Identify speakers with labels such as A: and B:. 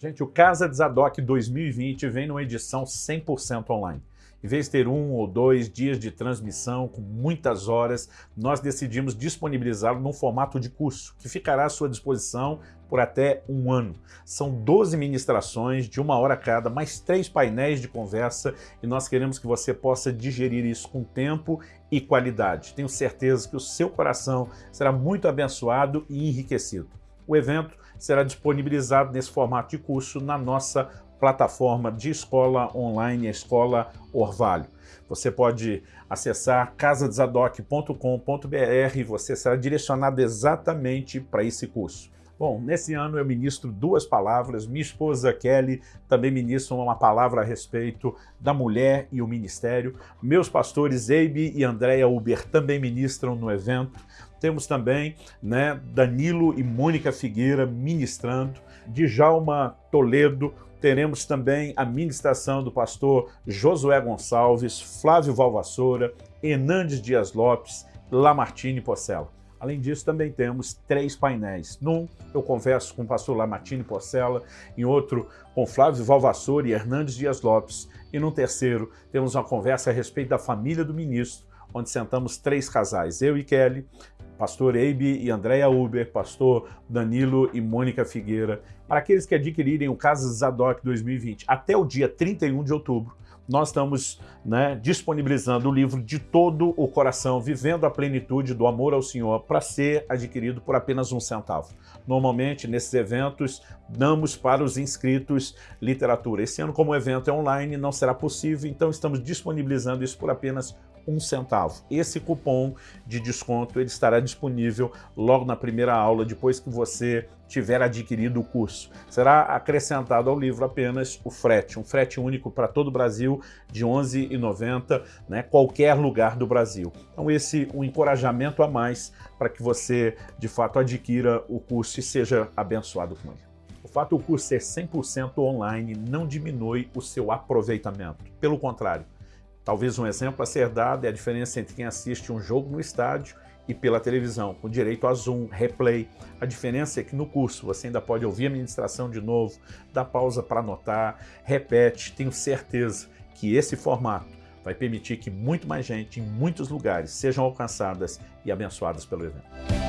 A: Gente, o Casa de Zadok 2020 vem numa edição 100% online. Em vez de ter um ou dois dias de transmissão com muitas horas, nós decidimos disponibilizá-lo num formato de curso, que ficará à sua disposição por até um ano. São 12 ministrações de uma hora cada, mais três painéis de conversa e nós queremos que você possa digerir isso com tempo e qualidade. Tenho certeza que o seu coração será muito abençoado e enriquecido. O evento será disponibilizado nesse formato de curso na nossa plataforma de escola online, a Escola Orvalho. Você pode acessar casadesadoc.com.br e você será direcionado exatamente para esse curso. Bom, nesse ano eu ministro duas palavras, minha esposa Kelly também ministra uma palavra a respeito da mulher e o ministério, meus pastores Eibe e Andréa Uber também ministram no evento, temos também né, Danilo e Mônica Figueira ministrando, Djalma Toledo, teremos também a ministração do pastor Josué Gonçalves, Flávio Valvassoura, Hernandes Dias Lopes, Lamartine Porcela. Além disso, também temos três painéis. Num, eu converso com o pastor Lamartine Porcela, em outro, com Flávio Valvassoura e Hernandes Dias Lopes, e no terceiro, temos uma conversa a respeito da família do ministro, onde sentamos três casais, eu e Kelly, pastor Eibe e Andréa Uber, pastor Danilo e Mônica Figueira. Para aqueles que adquirirem o Casa Zadok 2020 até o dia 31 de outubro, nós estamos né, disponibilizando o livro de todo o coração, vivendo a plenitude do amor ao Senhor, para ser adquirido por apenas um centavo. Normalmente, nesses eventos, damos para os inscritos literatura. Esse ano, como o evento é online, não será possível, então estamos disponibilizando isso por apenas um centavo. Esse cupom de desconto ele estará disponível logo na primeira aula, depois que você tiver adquirido o curso. Será acrescentado ao livro apenas o frete, um frete único para todo o Brasil de R$ 11,90, né, qualquer lugar do Brasil. Então esse um encorajamento a mais para que você, de fato, adquira o curso e seja abençoado com ele. O fato do curso ser 100% online não diminui o seu aproveitamento. Pelo contrário, Talvez um exemplo a ser dado é a diferença entre quem assiste um jogo no estádio e pela televisão, com direito a zoom, replay. A diferença é que no curso você ainda pode ouvir a ministração de novo, dar pausa para anotar, repete. Tenho certeza que esse formato vai permitir que muito mais gente em muitos lugares sejam alcançadas e abençoadas pelo evento.